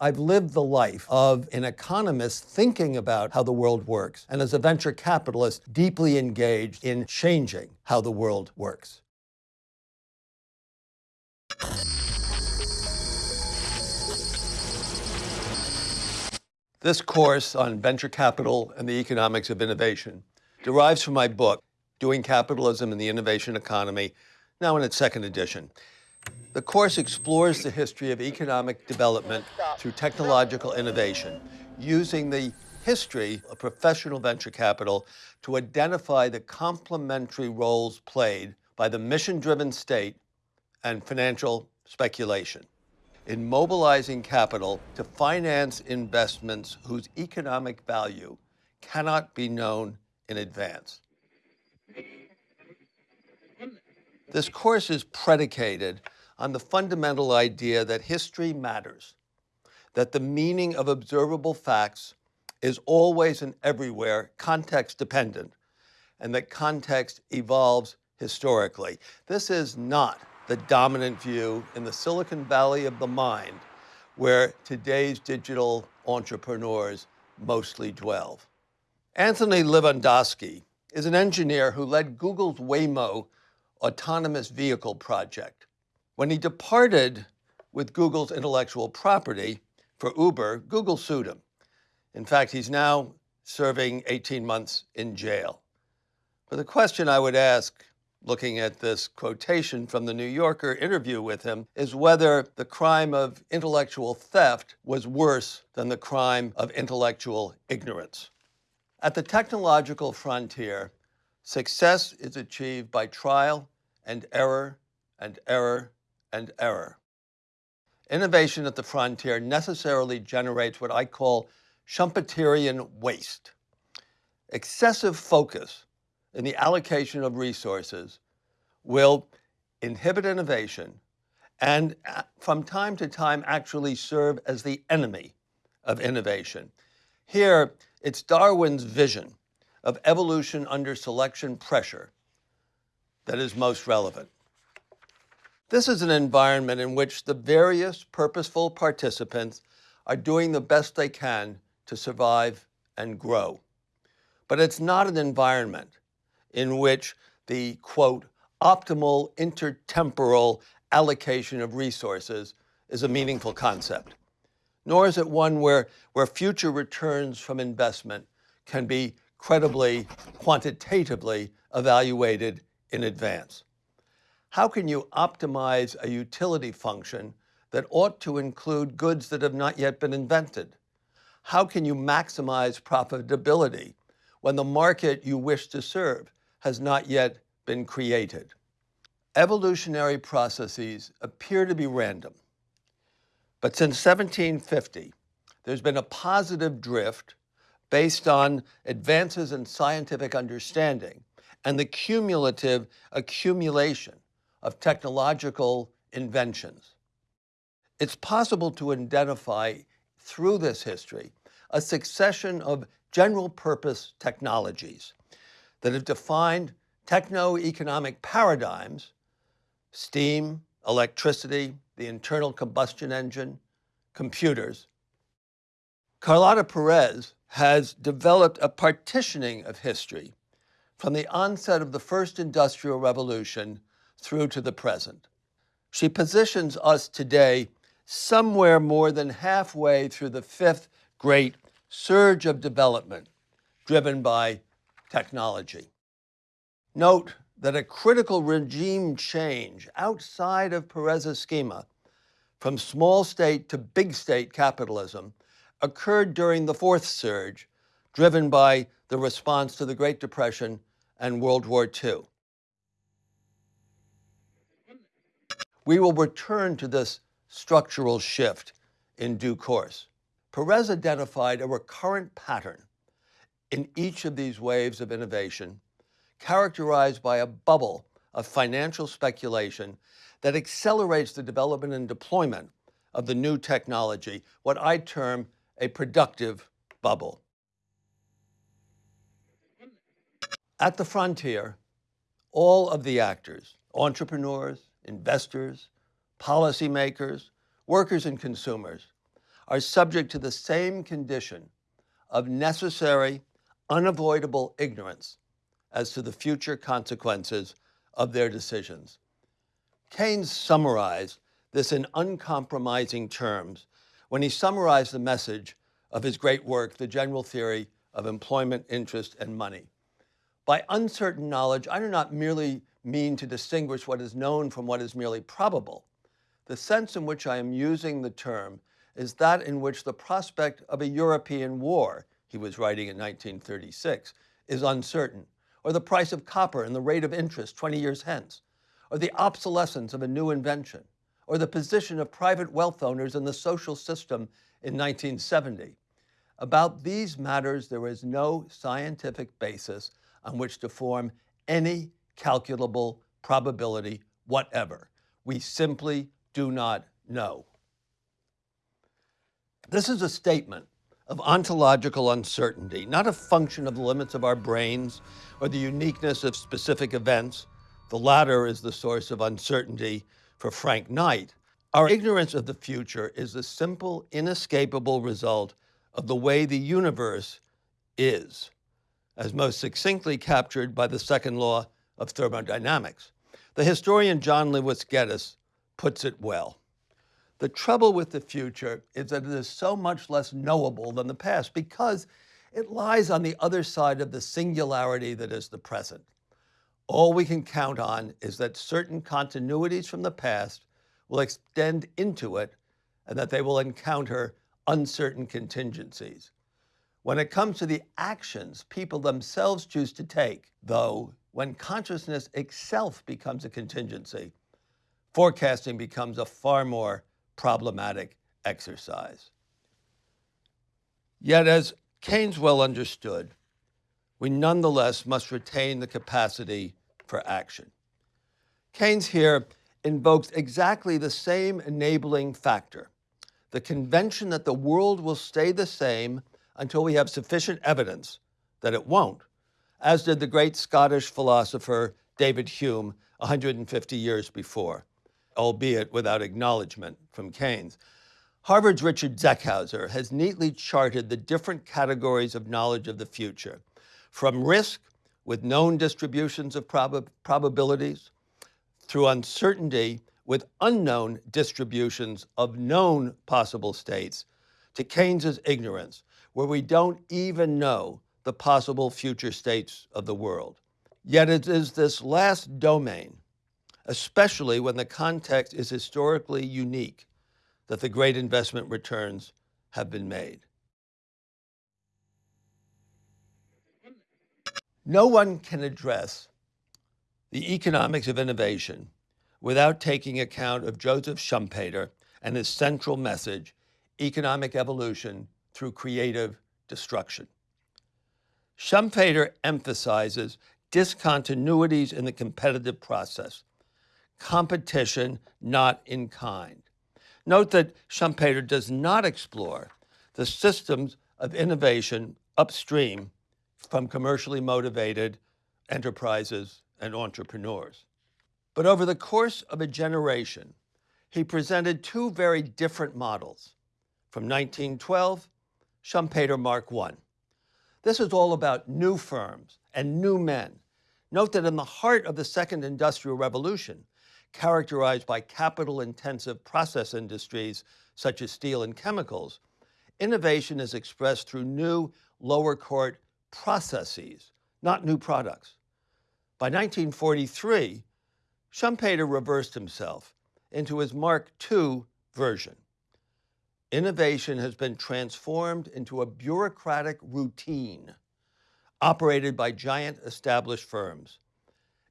I've lived the life of an economist thinking about how the world works, and as a venture capitalist, deeply engaged in changing how the world works. This course on venture capital and the economics of innovation derives from my book, Doing Capitalism and the Innovation Economy, now in its second edition. The course explores the history of economic development through technological innovation, using the history of professional venture capital to identify the complementary roles played by the mission-driven state and financial speculation in mobilizing capital to finance investments whose economic value cannot be known in advance. This course is predicated on the fundamental idea that history matters, that the meaning of observable facts is always and everywhere context dependent, and that context evolves historically. This is not the dominant view in the Silicon Valley of the mind, where today's digital entrepreneurs mostly dwell. Anthony Levandowski is an engineer who led Google's Waymo autonomous vehicle project. When he departed with Google's intellectual property for Uber, Google sued him. In fact, he's now serving 18 months in jail. But the question I would ask looking at this quotation from the New Yorker interview with him, is whether the crime of intellectual theft was worse than the crime of intellectual ignorance. At the technological frontier, success is achieved by trial and error and error and error. Innovation at the frontier necessarily generates what I call Schumpeterian waste. Excessive focus in the allocation of resources will inhibit innovation and uh, from time to time actually serve as the enemy of innovation. Here, it's Darwin's vision of evolution under selection pressure that is most relevant. This is an environment in which the various purposeful participants are doing the best they can to survive and grow. But it's not an environment in which the, quote, optimal intertemporal allocation of resources is a meaningful concept. Nor is it one where, where future returns from investment can be credibly, quantitatively evaluated in advance. How can you optimize a utility function that ought to include goods that have not yet been invented? How can you maximize profitability when the market you wish to serve has not yet been created. Evolutionary processes appear to be random. But since 1750, there's been a positive drift based on advances in scientific understanding and the cumulative accumulation of technological inventions. It's possible to identify through this history a succession of general purpose technologies that have defined techno-economic paradigms, steam, electricity, the internal combustion engine, computers. Carlota Perez has developed a partitioning of history from the onset of the first industrial revolution through to the present. She positions us today somewhere more than halfway through the fifth great surge of development driven by technology. Note that a critical regime change outside of Perez's schema from small state to big state capitalism occurred during the fourth surge, driven by the response to the Great Depression and World War II. We will return to this structural shift in due course. Perez identified a recurrent pattern in each of these waves of innovation, characterized by a bubble of financial speculation that accelerates the development and deployment of the new technology, what I term a productive bubble. At the frontier, all of the actors, entrepreneurs, investors, policymakers, workers and consumers, are subject to the same condition of necessary, unavoidable ignorance as to the future consequences of their decisions. Keynes summarized this in uncompromising terms when he summarized the message of his great work, The General Theory of Employment, Interest, and Money. By uncertain knowledge, I do not merely mean to distinguish what is known from what is merely probable. The sense in which I am using the term is that in which the prospect of a European war, he was writing in 1936, is uncertain, or the price of copper and the rate of interest 20 years hence, or the obsolescence of a new invention, or the position of private wealth owners in the social system in 1970. About these matters, there is no scientific basis on which to form any calculable probability whatever. We simply do not know. This is a statement of ontological uncertainty, not a function of the limits of our brains or the uniqueness of specific events. The latter is the source of uncertainty for Frank Knight. Our ignorance of the future is the simple, inescapable result of the way the universe is, as most succinctly captured by the second law of thermodynamics. The historian John Lewis Gaddis puts it well. The trouble with the future is that it is so much less knowable than the past because it lies on the other side of the singularity that is the present. All we can count on is that certain continuities from the past will extend into it and that they will encounter uncertain contingencies. When it comes to the actions people themselves choose to take, though, when consciousness itself becomes a contingency, forecasting becomes a far more problematic exercise. Yet, as Keynes well understood, we nonetheless must retain the capacity for action. Keynes here invokes exactly the same enabling factor, the convention that the world will stay the same until we have sufficient evidence that it won't, as did the great Scottish philosopher David Hume 150 years before, albeit without acknowledgement from Keynes. Harvard's Richard Zeckhauser has neatly charted the different categories of knowledge of the future, from risk with known distributions of prob probabilities, through uncertainty with unknown distributions of known possible states, to Keynes's ignorance, where we don't even know the possible future states of the world. Yet it is this last domain, especially when the context is historically unique, that the great investment returns have been made. No one can address the economics of innovation without taking account of Joseph Schumpeter and his central message, economic evolution through creative destruction. Schumpeter emphasizes discontinuities in the competitive process, competition not in kind. Note that Schumpeter does not explore the systems of innovation upstream from commercially motivated enterprises and entrepreneurs. But over the course of a generation, he presented two very different models from 1912 Schumpeter Mark I. This is all about new firms and new men. Note that in the heart of the second industrial revolution, characterized by capital-intensive process industries such as steel and chemicals, innovation is expressed through new lower court processes, not new products. By 1943, Schumpeter reversed himself into his Mark II version innovation has been transformed into a bureaucratic routine operated by giant established firms.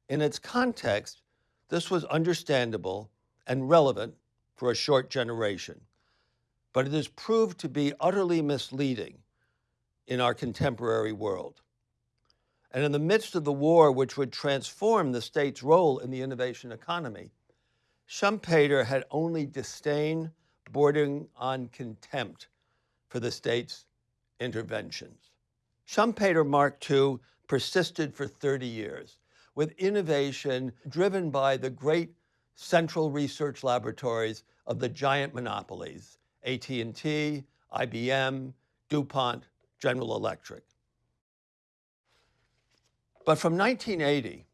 In its context, this was understandable and relevant for a short generation, but it has proved to be utterly misleading in our contemporary world. And in the midst of the war which would transform the state's role in the innovation economy, Schumpeter had only disdain bordering on contempt for the state's interventions. Schumpeter Mark II persisted for 30 years with innovation driven by the great central research laboratories of the giant monopolies, AT&T, IBM, DuPont, General Electric. But from 1980,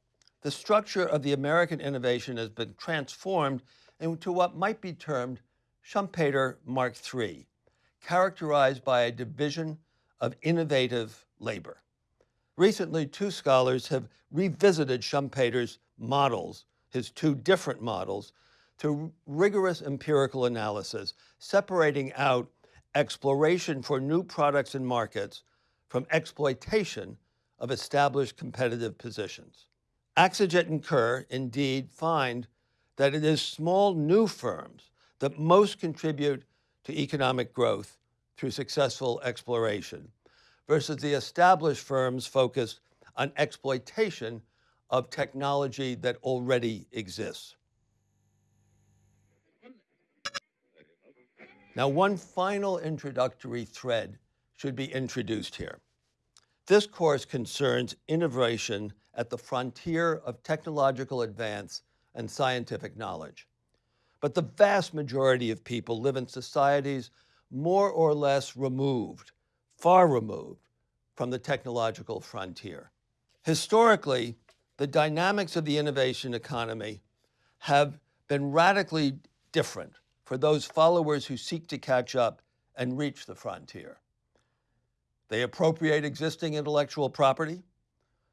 the structure of the American innovation has been transformed into what might be termed Schumpeter Mark III, characterized by a division of innovative labor. Recently, two scholars have revisited Schumpeter's models, his two different models, to rigorous empirical analysis, separating out exploration for new products and markets from exploitation of established competitive positions. Akcigit and Kerr indeed find that it is small new firms that most contribute to economic growth through successful exploration versus the established firms focused on exploitation of technology that already exists. Now, one final introductory thread should be introduced here. This course concerns innovation at the frontier of technological advance and scientific knowledge. But the vast majority of people live in societies more or less removed, far removed from the technological frontier. Historically, the dynamics of the innovation economy have been radically different for those followers who seek to catch up and reach the frontier. They appropriate existing intellectual property.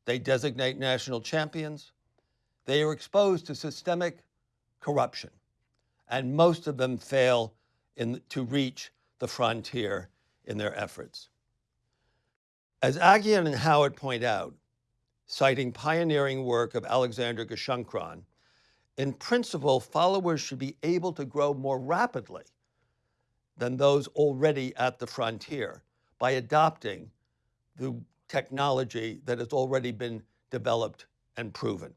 They designate national champions. They are exposed to systemic corruption. And most of them fail in, to reach the frontier in their efforts. As Aghion and Howitt point out, citing pioneering work of Alexander Gerschenkron, in principle, followers should be able to grow more rapidly than those already at the frontier by adopting the technology that has already been developed and proven.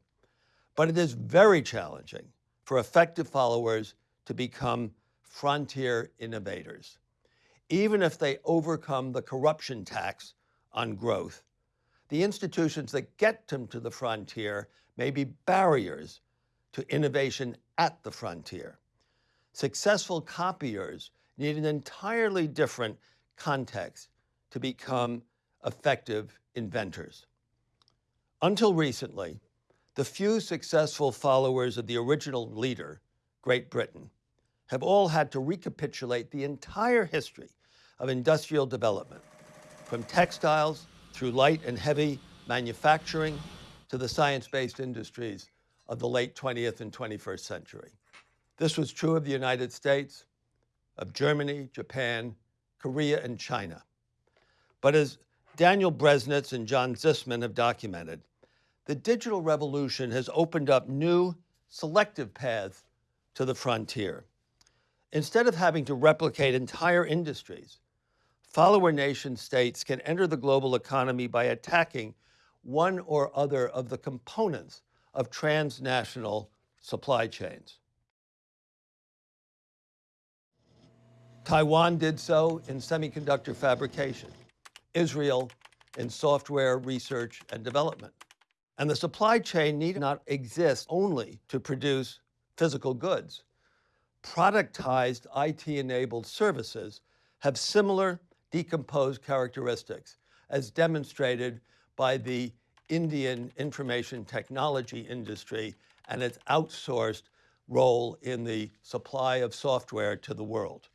But it is very challenging for effective followers to become frontier innovators, even if they overcome the corruption tax on growth. The institutions that get them to the frontier may be barriers to innovation at the frontier. Successful copiers need an entirely different context to become effective inventors. Until recently, the few successful followers of the original leader, Great Britain, have all had to recapitulate the entire history of industrial development, from textiles through light and heavy manufacturing to the science-based industries of the late 20th and 21st century. This was true of the United States, of Germany, Japan, Korea, and China. But as Daniel Breznitz and John Zysman have documented, the digital revolution has opened up new selective paths to the frontier. Instead of having to replicate entire industries, follower nation states can enter the global economy by attacking one or other of the components of transnational supply chains. Taiwan did so in semiconductor fabrication, Israel in software research and development. And the supply chain need not exist only to produce physical goods. Productized IT-enabled services have similar decomposed characteristics as demonstrated by the Indian information technology industry and its outsourced role in the supply of software to the world.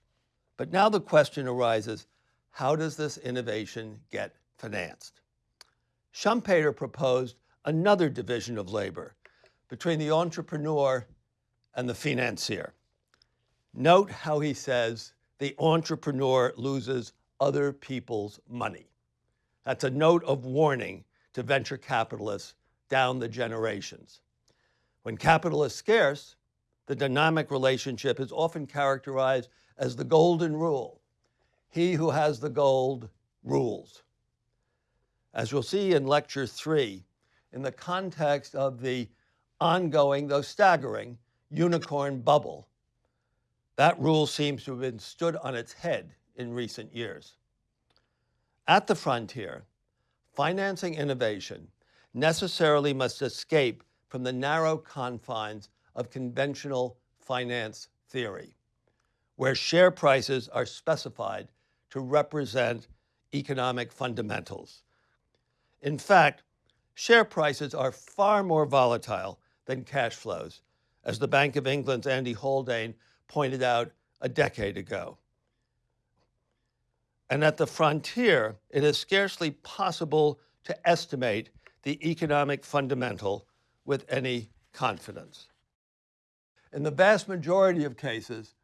But now the question arises, how does this innovation get financed? Schumpeter proposed another division of labor between the entrepreneur and the financier. Note how he says the entrepreneur loses other people's money. That's a note of warning to venture capitalists down the generations. When capital is scarce, the dynamic relationship is often characterized as the golden rule. He who has the gold rules. As we'll see in lecture three, in the context of the ongoing, though staggering, unicorn bubble, that rule seems to have been stood on its head in recent years. At the frontier, financing innovation necessarily must escape from the narrow confines of conventional finance theory. where share prices are specified to represent economic fundamentals. In fact, share prices are far more volatile than cash flows, as the Bank of England's Andy Haldane pointed out a decade ago. And at the frontier, it is scarcely possible to estimate the economic fundamental with any confidence. In the vast majority of cases,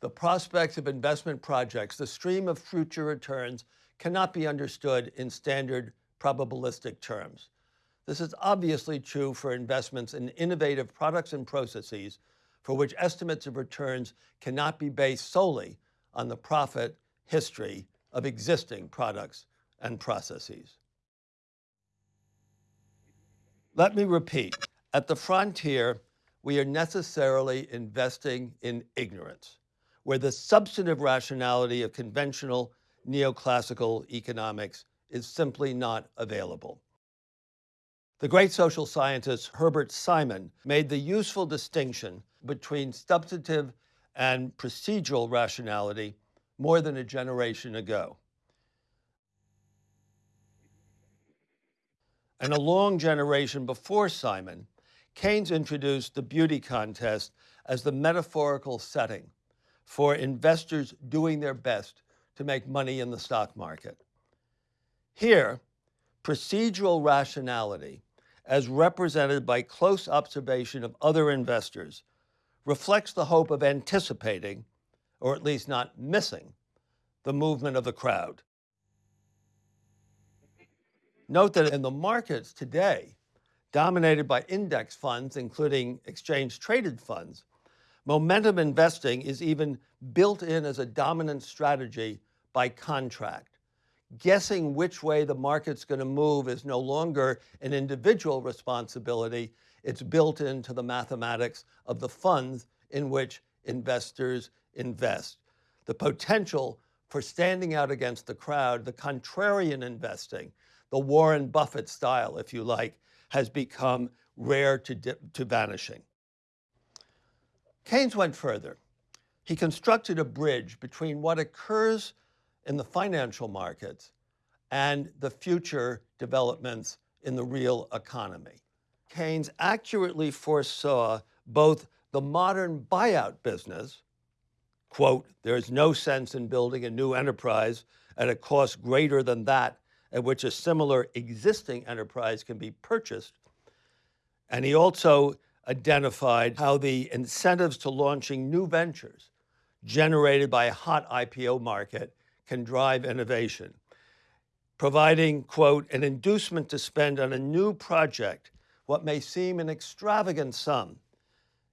the prospects of investment projects, the stream of future returns, cannot be understood in standard probabilistic terms. This is obviously true for investments in innovative products and processes for which estimates of returns cannot be based solely on the profit history of existing products and processes. Let me repeat, at the frontier, we are necessarily investing in ignorance, where the substantive rationality of conventional neoclassical economics is simply not available. The great social scientist Herbert Simon made the useful distinction between substantive and procedural rationality more than a generation ago. And a long generation before Simon, Keynes introduced the beauty contest as the metaphorical setting for investors doing their best to make money in the stock market. Here, procedural rationality, as represented by close observation of other investors, reflects the hope of anticipating, or at least not missing, the movement of the crowd. Note that in the markets today, dominated by index funds, including exchange traded funds, momentum investing is even built in as a dominant strategy by contract. Guessing which way the market's going to move is no longer an individual responsibility. It's built into the mathematics of the funds in which investors invest. The potential for standing out against the crowd, the contrarian investing, the Warren Buffett style, if you like, has become rare to, to vanishing. Keynes went further. He constructed a bridge between what occurs in the financial markets and the future developments in the real economy. Keynes accurately foresaw both the modern buyout business, quote, there is no sense in building a new enterprise at a cost greater than that at which a similar existing enterprise can be purchased. And he also identified how the incentives to launching new ventures generated by a hot IPO market can drive innovation, providing, quote, an inducement to spend on a new project what may seem an extravagant sum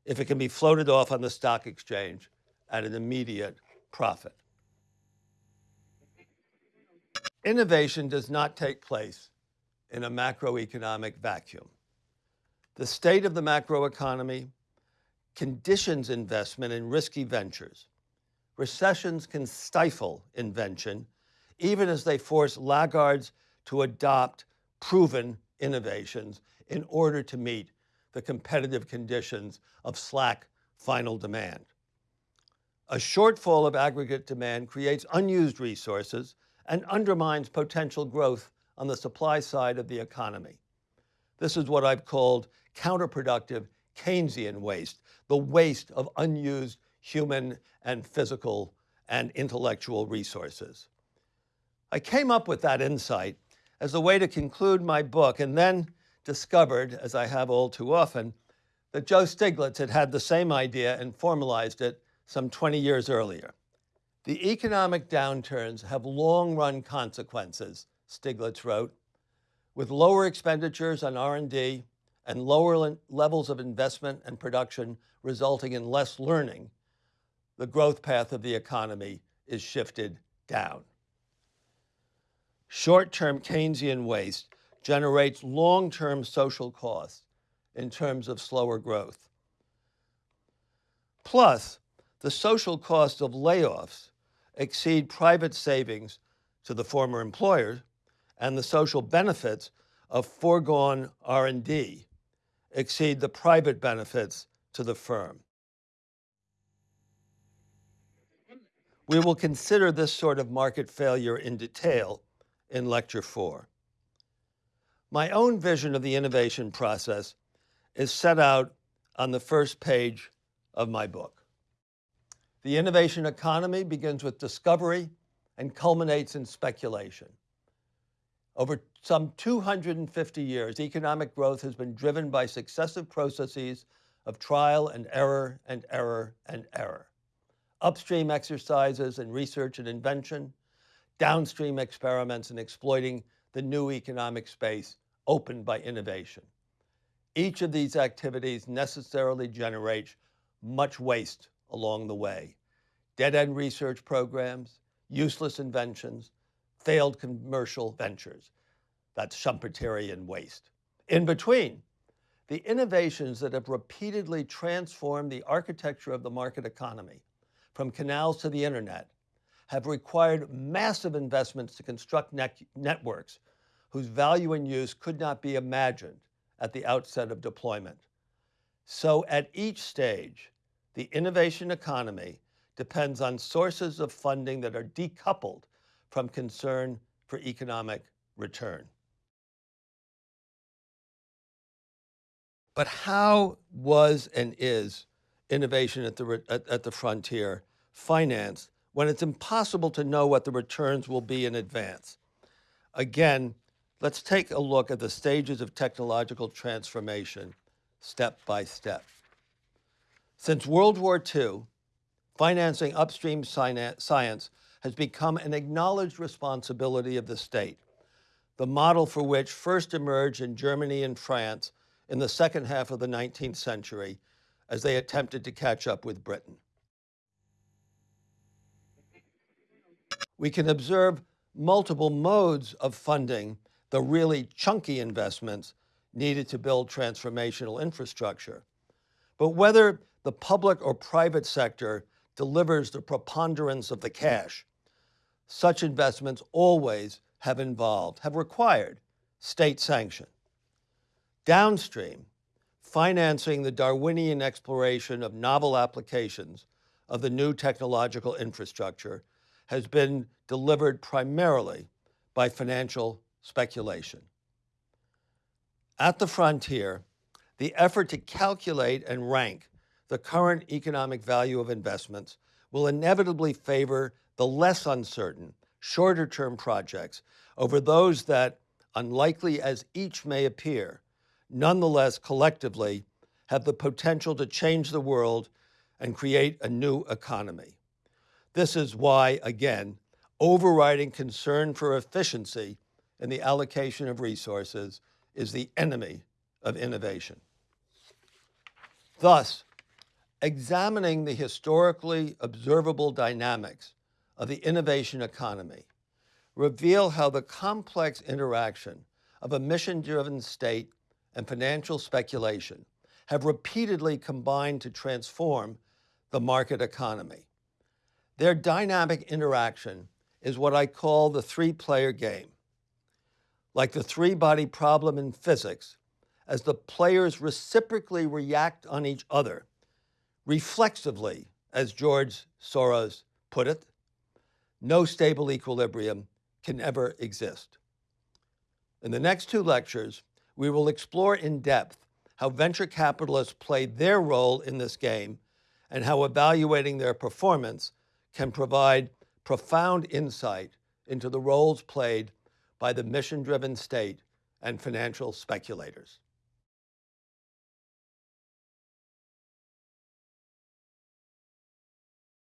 if it can be floated off on the stock exchange at an immediate profit. Innovation does not take place in a macroeconomic vacuum. The state of the macroeconomy conditions investment in risky ventures recessions can stifle invention, even as they force laggards to adopt proven innovations in order to meet the competitive conditions of slack final demand. A shortfall of aggregate demand creates unused resources and undermines potential growth on the supply side of the economy. This is what I've called counterproductive Keynesian waste, the waste of unused human and physical and intellectual resources. I came up with that insight as a way to conclude my book and then discovered, as I have all too often, that Joe Stiglitz had had the same idea and formalized it some 20 years earlier. The economic downturns have long-run consequences, Stiglitz wrote, with lower expenditures on R&D and lower levels of investment and production resulting in less learning the growth path of the economy is shifted down. Short-term Keynesian waste generates long-term social costs in terms of slower growth. Plus, the social costs of layoffs exceed private savings to the former employers and the social benefits of foregone R&D exceed the private benefits to the firm. We will consider this sort of market failure in detail in Lecture 4. My own vision of the innovation process is set out on the first page of my book. The innovation economy begins with discovery and culminates in speculation. Over some 250 years, economic growth has been driven by successive processes of trial and error and error and error. Upstream exercises in research and invention, downstream experiments in exploiting the new economic space opened by innovation. Each of these activities necessarily generates much waste along the way. Dead-end research programs, useless inventions, failed commercial ventures. That's Schumpeterian waste. In between, the innovations that have repeatedly transformed the architecture of the market economy, from canals to the internet, have required massive investments to construct net networks whose value and use could not be imagined at the outset of deployment. So at each stage, the innovation economy depends on sources of funding that are decoupled from concern for economic return. But how was and is innovation at the, at, at the frontier financed when it's impossible to know what the returns will be in advance? Again, let's take a look at the stages of technological transformation step by step. Since World War II, financing upstream science has become an acknowledged responsibility of the state, the model for which first emerged in Germany and France in the second half of the 19th century as they attempted to catch up with Britain. We can observe multiple modes of funding the really chunky investments needed to build transformational infrastructure. But whether the public or private sector delivers the preponderance of the cash, such investments always have involved, have required state sanction. Downstream, financing the Darwinian exploration of novel applications of the new technological infrastructure has been delivered primarily by financial speculation. At the frontier, the effort to calculate and rank the current economic value of investments will inevitably favor the less uncertain, shorter term projects over those that, unlikely as each may appear, nonetheless collectively have the potential to change the world and create a new economy. This is why, again, overriding concern for efficiency in the allocation of resources is the enemy of innovation. Thus, examining the historically observable dynamics of the innovation economy reveal how the complex interaction of a mission-driven state and financial speculation have repeatedly combined to transform the market economy. Their dynamic interaction is what I call the three-player game. Like the three-body problem in physics, as the players reciprocally react on each other, reflexively, as George Soros put it, no stable equilibrium can ever exist. In the next two lectures, we will explore in depth how venture capitalists play their role in this game and how evaluating their performance can provide profound insight into the roles played by the mission-driven state and financial speculators.